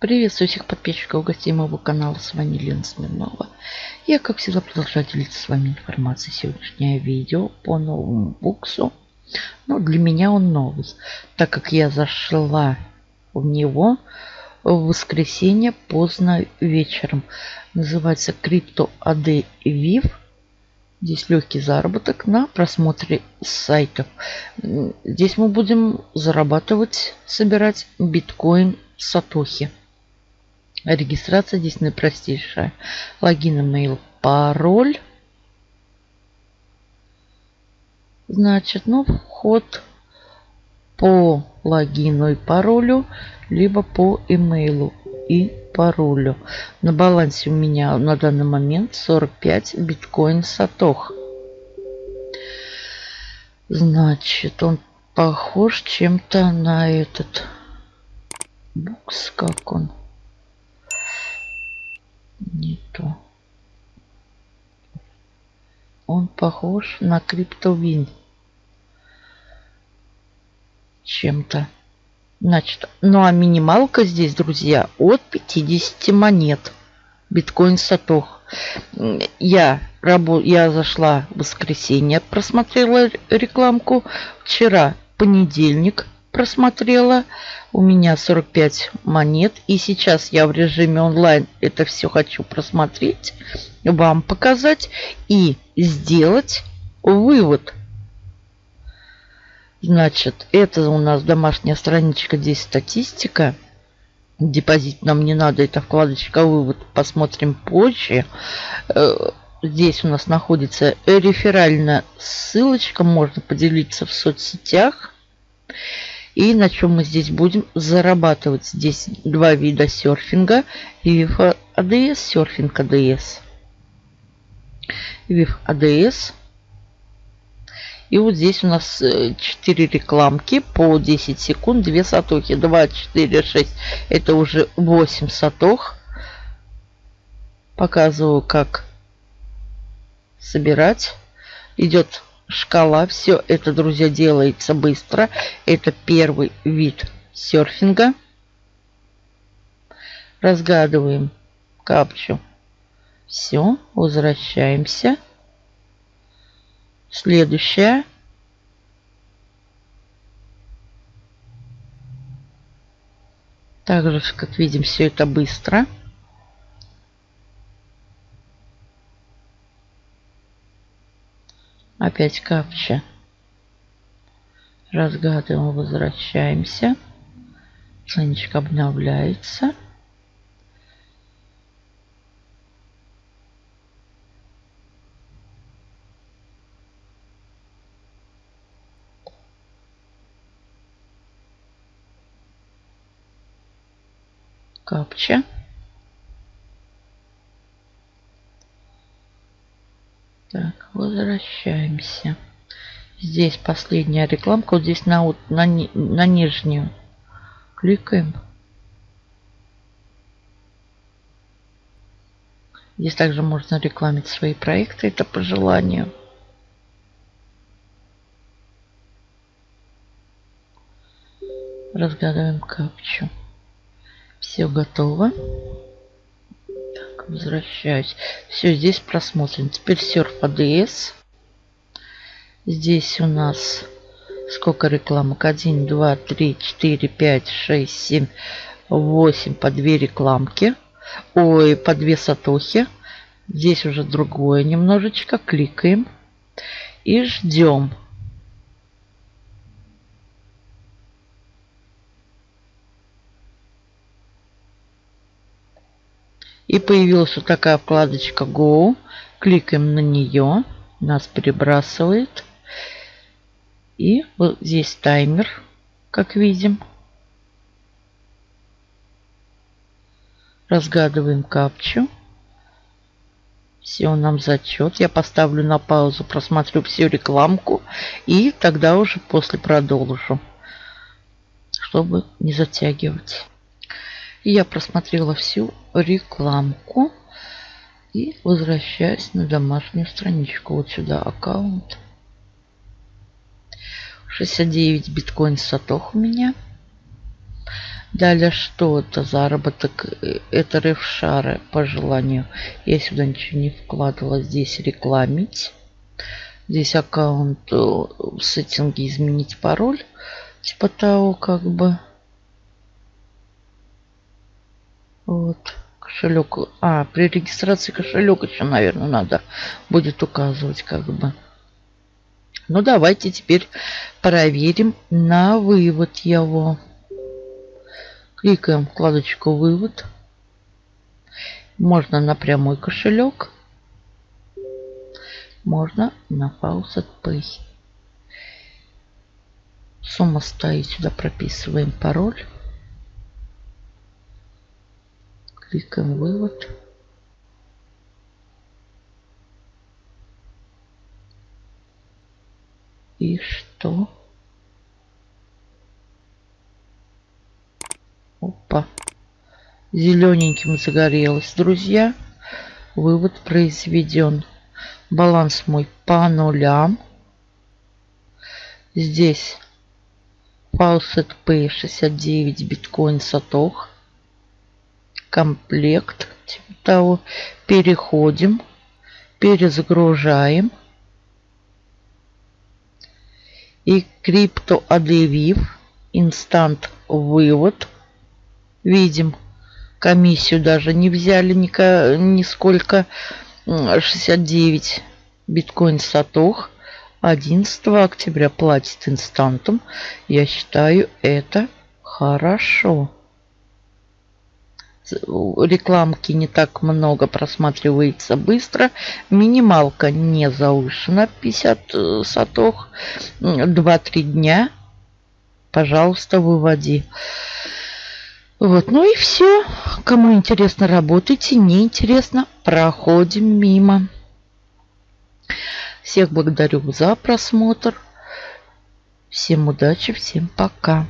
Приветствую всех подписчиков гостей моего канала. С вами Лена Смирнова. Я, как всегда, продолжаю делиться с вами информацией. Сегодняшнее видео по новому буксу. Но для меня он новый, так как я зашла в него в воскресенье поздно вечером. Называется Crypto AD Viv. Здесь легкий заработок на просмотре сайтов. Здесь мы будем зарабатывать, собирать биткоин Сатохи. Регистрация здесь наипростейшая. Логин, email, пароль. Значит, ну, вход по логину и паролю, либо по имейлу и паролю. На балансе у меня на данный момент 45 биткоин сатох. Значит, он похож чем-то на этот букс, как он не то. Он похож на криптовин. Чем-то. Значит, ну а минималка здесь, друзья, от 50 монет. Биткоин Сатох. Я, рабо... я зашла в воскресенье, просмотрела рекламку. Вчера понедельник просмотрела. У меня 45 монет. И сейчас я в режиме онлайн это все хочу просмотреть, вам показать и сделать вывод. Значит, это у нас домашняя страничка, здесь статистика. Депозит нам не надо, это вкладочка вывод, посмотрим позже. Э, здесь у нас находится реферальная ссылочка, можно поделиться в соцсетях. И на чем мы здесь будем зарабатывать? Здесь два вида серфинга. VIF ADS, серфинг ADS. VIF ADS. И вот здесь у нас 4 э, рекламки по 10 секунд, 2 сатохи. 2, 4, 6. Это уже 8 сатох. Показываю, как собирать. Идет шкала. Все это, друзья, делается быстро. Это первый вид серфинга. Разгадываем капчу. Все, возвращаемся. Следующая. Также, как видим, все это быстро. Опять капча. Разгадываем, возвращаемся. Страничка обновляется. Капча. Так, возвращаемся. Здесь последняя рекламка. Вот здесь на, на, на нижнюю. Кликаем. Здесь также можно рекламить свои проекты. Это по желанию. Разгадываем капчу. Все готово возвращаюсь. Все, здесь просмотрен. Теперь серф ADS. Здесь у нас сколько рекламок? 1, 2, 3, 4, 5, 6, 7, 8 по 2 рекламки. Ой, по 2 сатохи. Здесь уже другое немножечко. Кликаем и ждем. И появилась вот такая вкладочка Go. Кликаем на нее. Нас перебрасывает. И вот здесь таймер, как видим. Разгадываем капчу. Все, нам зачет. Я поставлю на паузу, просмотрю всю рекламку. И тогда уже после продолжу. Чтобы не затягивать. Я просмотрела всю рекламку. И возвращаюсь на домашнюю страничку. Вот сюда аккаунт. 69 биткоин сатох у меня. Далее что это? Заработок. Это рефшары по желанию. Я сюда ничего не вкладывала. Здесь рекламить. Здесь аккаунт э, в сеттинге изменить пароль. Типа того, как бы. Вот. Кошелек. А, при регистрации кошелек еще, наверное, надо будет указывать, как бы. Ну, давайте теперь проверим на вывод его. Кликаем вкладочку «Вывод». Можно на прямой кошелек. Можно на Faucet Pay. Сумма стоит. Сюда прописываем пароль. Кликаем «Вывод». И что? Опа. Зелененьким загорелось, друзья. Вывод произведен. Баланс мой по нулям. Здесь Faucet Pay 69 биткоин сатох. Комплект. Типа того. Переходим. Перезагружаем. И крипто объявив инстант вывод видим. Комиссию даже не взяли ни, нисколько. 69 биткоин сатох. 11 октября платит инстантом. Я считаю это хорошо. Рекламки не так много просматривается быстро. Минималка не завышена 50 э, сатох. 2-3 дня. Пожалуйста, выводи. Вот, ну и все. Кому интересно, работайте. Не интересно, проходим мимо. Всех благодарю за просмотр. Всем удачи, всем пока.